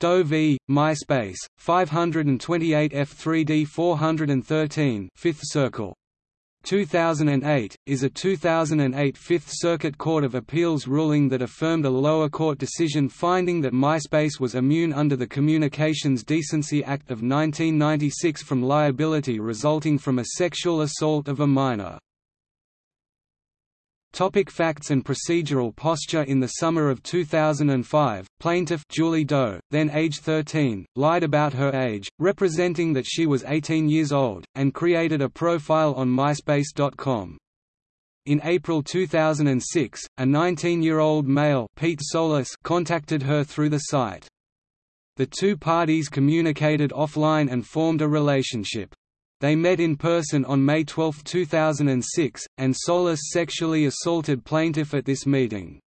Doe v. MySpace, 528 F3D 413 5th Circle. 2008, is a 2008 Fifth Circuit Court of Appeals ruling that affirmed a lower court decision finding that MySpace was immune under the Communications Decency Act of 1996 from liability resulting from a sexual assault of a minor. Topic facts and procedural posture In the summer of 2005, plaintiff Julie Doe, then age 13, lied about her age, representing that she was 18 years old, and created a profile on MySpace.com. In April 2006, a 19-year-old male Pete Solis contacted her through the site. The two parties communicated offline and formed a relationship. They met in person on May 12, 2006, and Solis sexually assaulted plaintiff at this meeting.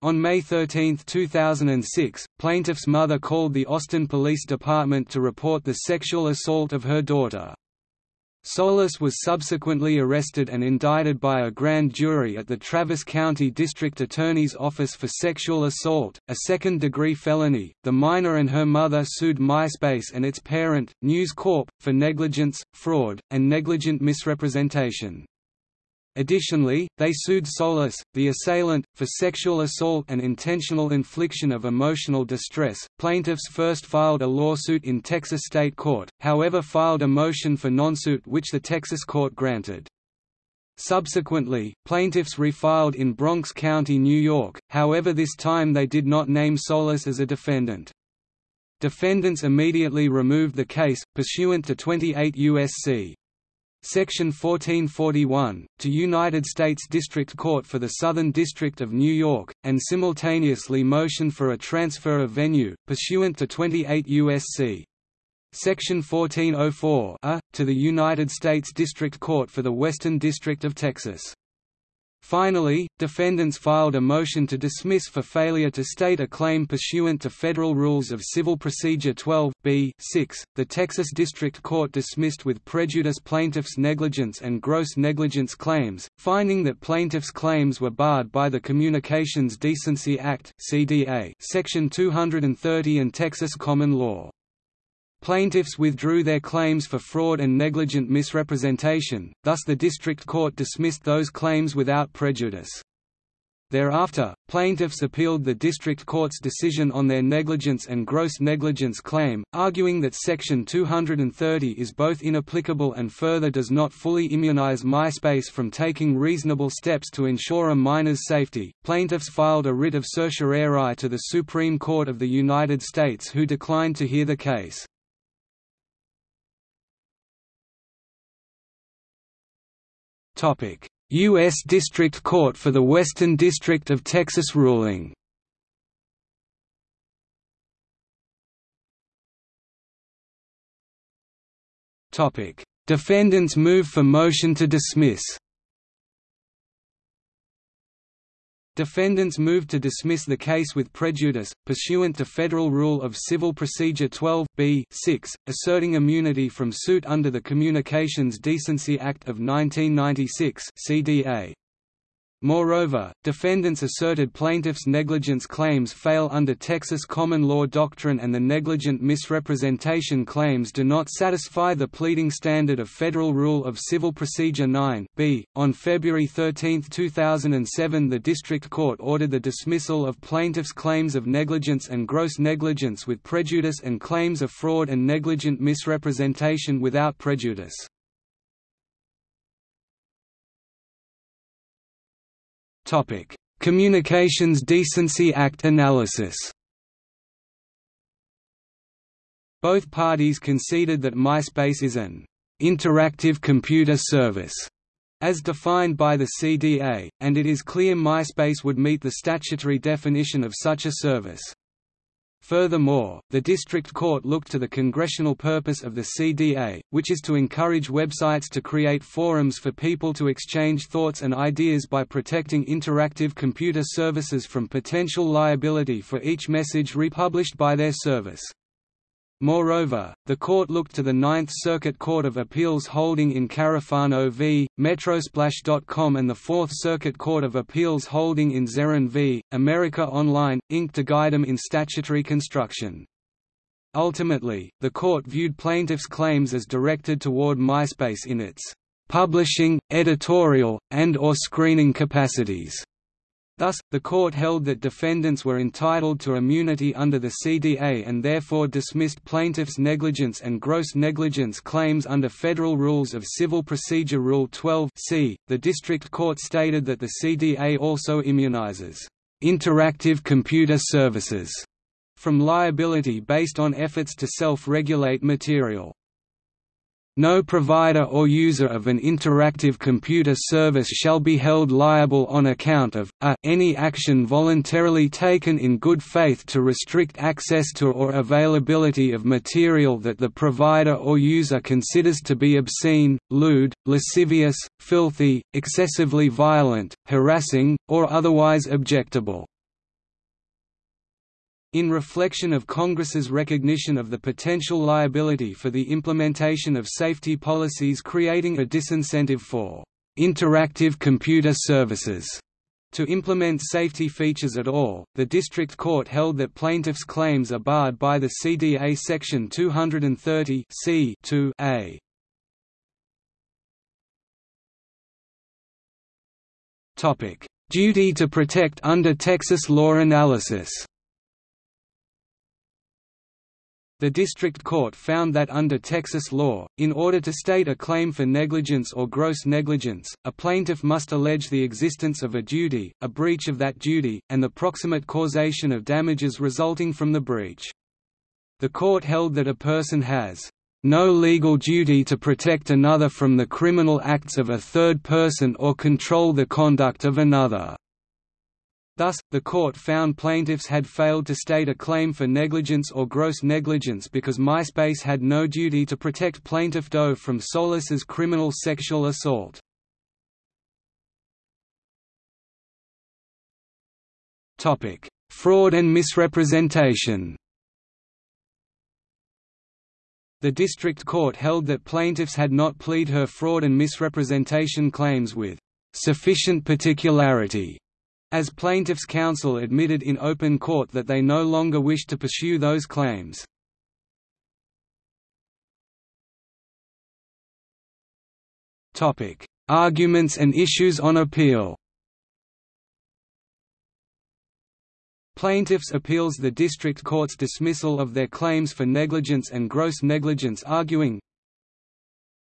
On May 13, 2006, plaintiff's mother called the Austin Police Department to report the sexual assault of her daughter. Solis was subsequently arrested and indicted by a grand jury at the Travis County District Attorney's Office for sexual assault, a second degree felony. The minor and her mother sued MySpace and its parent, News Corp, for negligence, fraud, and negligent misrepresentation. Additionally, they sued Solis, the assailant, for sexual assault and intentional infliction of emotional distress. Plaintiffs first filed a lawsuit in Texas state court, however, filed a motion for nonsuit which the Texas court granted. Subsequently, plaintiffs refiled in Bronx County, New York, however, this time they did not name Solis as a defendant. Defendants immediately removed the case, pursuant to 28 U.S.C. Section 1441, to United States District Court for the Southern District of New York, and simultaneously motion for a transfer of venue, pursuant to 28 U.S.C. Section 1404 a, to the United States District Court for the Western District of Texas. Finally, defendants filed a motion to dismiss for failure to state a claim pursuant to Federal Rules of Civil Procedure 12 b 6. The Texas District Court dismissed with prejudice plaintiffs' negligence and gross negligence claims, finding that plaintiffs' claims were barred by the Communications Decency Act (CDA) Section 230 and Texas common law. Plaintiffs withdrew their claims for fraud and negligent misrepresentation, thus the district court dismissed those claims without prejudice. Thereafter, plaintiffs appealed the district court's decision on their negligence and gross negligence claim, arguing that Section 230 is both inapplicable and further does not fully immunize MySpace from taking reasonable steps to ensure a minor's safety. Plaintiffs filed a writ of certiorari to the Supreme Court of the United States who declined to hear the case. U.S. District Court for the Western District of Texas ruling. Defendants move for motion to dismiss Defendants moved to dismiss the case with prejudice, pursuant to Federal Rule of Civil Procedure 12 b 6, asserting immunity from suit under the Communications Decency Act of 1996 CDA. Moreover, defendants asserted plaintiffs' negligence claims fail under Texas common law doctrine and the negligent misrepresentation claims do not satisfy the pleading standard of Federal Rule of Civil Procedure 9 b. On February 13, 2007 the District Court ordered the dismissal of plaintiffs' claims of negligence and gross negligence with prejudice and claims of fraud and negligent misrepresentation without prejudice. Topic: Communications Decency Act analysis. Both parties conceded that MySpace is an interactive computer service as defined by the CDA, and it is clear MySpace would meet the statutory definition of such a service. Furthermore, the district court looked to the congressional purpose of the CDA, which is to encourage websites to create forums for people to exchange thoughts and ideas by protecting interactive computer services from potential liability for each message republished by their service. Moreover, the court looked to the Ninth Circuit Court of Appeals holding in Carafano v. Metrosplash.com and the Fourth Circuit Court of Appeals holding in Zeran v. America Online, Inc. to guide them in statutory construction. Ultimately, the court viewed plaintiffs' claims as directed toward MySpace in its publishing, editorial, and or screening capacities. Thus, the court held that defendants were entitled to immunity under the CDA and therefore dismissed plaintiffs' negligence and gross negligence claims under Federal Rules of Civil Procedure Rule 12 c. The district court stated that the CDA also immunizes interactive computer services from liability based on efforts to self-regulate material. No provider or user of an interactive computer service shall be held liable on account of a, any action voluntarily taken in good faith to restrict access to or availability of material that the provider or user considers to be obscene, lewd, lascivious, filthy, excessively violent, harassing, or otherwise objectable. In reflection of Congress's recognition of the potential liability for the implementation of safety policies creating a disincentive for interactive computer services to implement safety features at all, the district court held that plaintiffs' claims are barred by the CDA Section 230 c a. Duty to protect under Texas law analysis The district court found that under Texas law, in order to state a claim for negligence or gross negligence, a plaintiff must allege the existence of a duty, a breach of that duty, and the proximate causation of damages resulting from the breach. The court held that a person has no legal duty to protect another from the criminal acts of a third person or control the conduct of another. Thus, the court found plaintiffs had failed to state a claim for negligence or gross negligence because MySpace had no duty to protect plaintiff Doe from Solis's criminal sexual assault. Fraud and misrepresentation The district court held that plaintiffs had not plead her fraud and misrepresentation claims with sufficient particularity as plaintiffs' counsel admitted in open court that they no longer wished to pursue those claims. Arguments and issues on appeal Plaintiffs appeals the district court's dismissal of their claims for negligence and gross negligence arguing,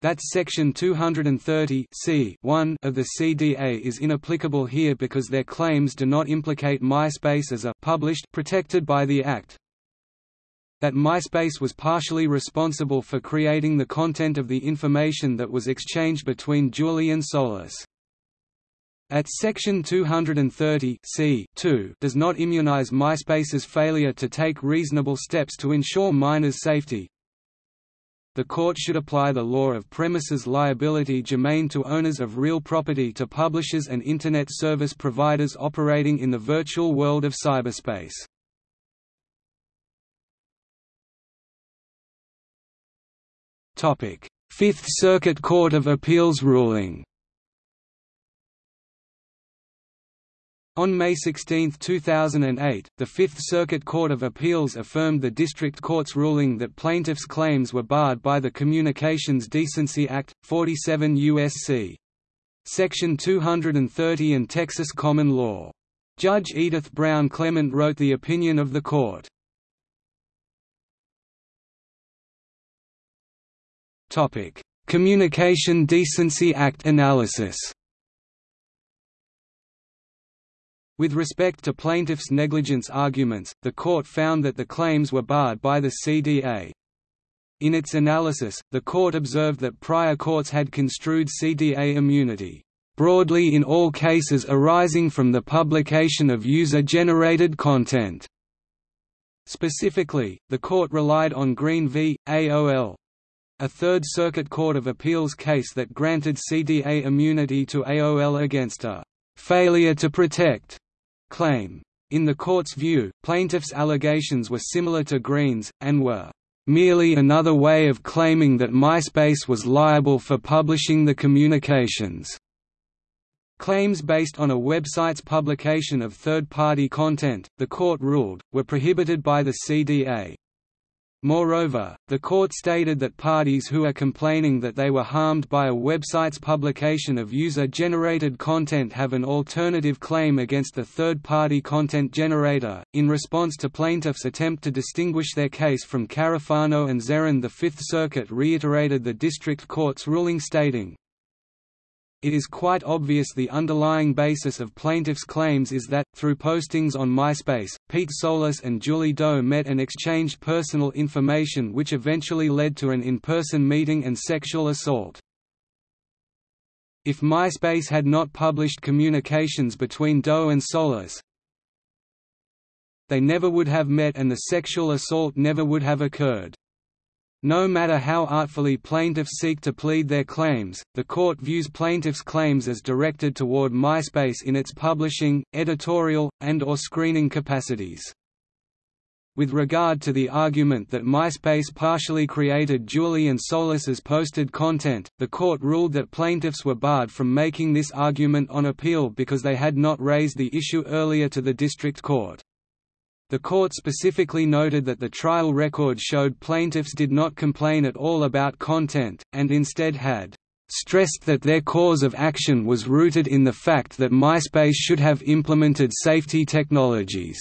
that Section 230 c 1 of the CDA is inapplicable here because their claims do not implicate MySpace as a published protected by the Act. That MySpace was partially responsible for creating the content of the information that was exchanged between Julie and Solis. At Section 230 C2 does not immunize MySpace's failure to take reasonable steps to ensure minors' safety, the court should apply the law of premises liability germane to owners of real property to publishers and Internet service providers operating in the virtual world of cyberspace. Fifth Circuit Court of Appeals ruling On May 16, 2008, the Fifth Circuit Court of Appeals affirmed the district court's ruling that plaintiffs' claims were barred by the Communications Decency Act, 47 U.S.C. Section 230 and Texas common law. Judge Edith Brown Clement wrote the opinion of the court. Communication Decency Act analysis With respect to plaintiffs' negligence arguments, the court found that the claims were barred by the CDA. In its analysis, the court observed that prior courts had construed CDA immunity broadly in all cases arising from the publication of user-generated content. Specifically, the court relied on Green v. AOL, a Third Circuit Court of Appeals case that granted CDA immunity to AOL against a failure to protect claim. In the court's view, plaintiffs' allegations were similar to Green's, and were merely another way of claiming that MySpace was liable for publishing the communications. Claims based on a website's publication of third-party content, the court ruled, were prohibited by the CDA. Moreover, the court stated that parties who are complaining that they were harmed by a website's publication of user-generated content have an alternative claim against the third-party content generator. In response to plaintiffs' attempt to distinguish their case from Carafano and Zeran, the Fifth Circuit reiterated the district court's ruling stating, it is quite obvious the underlying basis of plaintiffs' claims is that, through postings on MySpace, Pete Solis and Julie Doe met and exchanged personal information which eventually led to an in-person meeting and sexual assault. If MySpace had not published communications between Doe and Solis, they never would have met and the sexual assault never would have occurred. No matter how artfully plaintiffs seek to plead their claims, the court views plaintiffs' claims as directed toward MySpace in its publishing, editorial, and or screening capacities. With regard to the argument that MySpace partially created Julie and Solis's posted content, the court ruled that plaintiffs were barred from making this argument on appeal because they had not raised the issue earlier to the district court. The court specifically noted that the trial record showed plaintiffs did not complain at all about content, and instead had stressed that their cause of action was rooted in the fact that MySpace should have implemented safety technologies.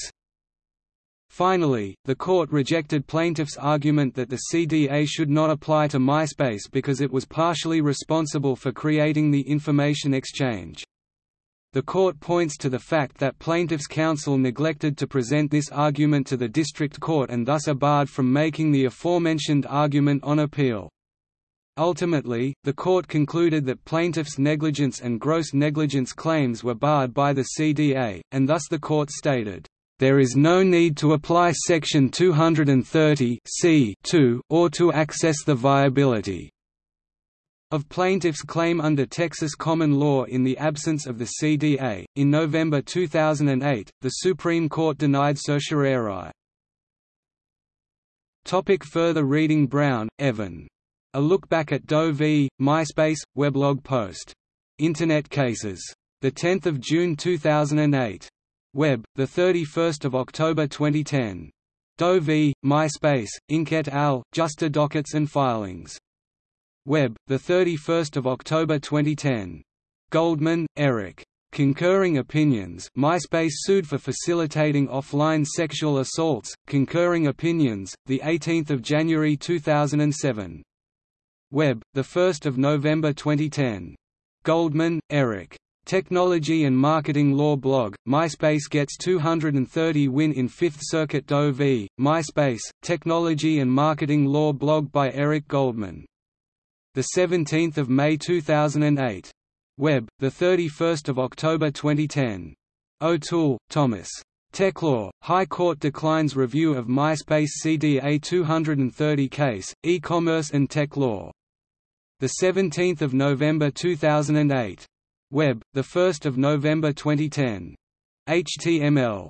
Finally, the court rejected plaintiffs' argument that the CDA should not apply to MySpace because it was partially responsible for creating the information exchange. The court points to the fact that plaintiffs' counsel neglected to present this argument to the district court and thus are barred from making the aforementioned argument on appeal. Ultimately, the court concluded that plaintiffs' negligence and gross negligence claims were barred by the CDA, and thus the court stated, "...there is no need to apply Section 230 or to access the viability of plaintiffs' claim under Texas common law in the absence of the CDA. In November 2008, the Supreme Court denied certiorari. Topic further reading Brown, Evan. A look back at Doe v. MySpace weblog post. Internet Cases. The 10th of June 2008. Web, the 31st of October 2010. Doe v. MySpace, Inc. et al. Justia dockets and filings. Web, 31 October 2010. Goldman, Eric. Concurring Opinions MySpace sued for facilitating offline sexual assaults, Concurring Opinions, 18 January 2007. Web, 1 November 2010. Goldman, Eric. Technology and Marketing Law Blog, MySpace gets 230 win in Fifth Circuit Doe v. MySpace, Technology and Marketing Law Blog by Eric Goldman the 17th of May 2008. Web, the 31st of October 2010. O'Toole, Thomas. Techlaw, High Court declines review of MySpace CDA 230 case, e-commerce and tech law. The 17th of November 2008. Web, the 1st of November 2010. HTML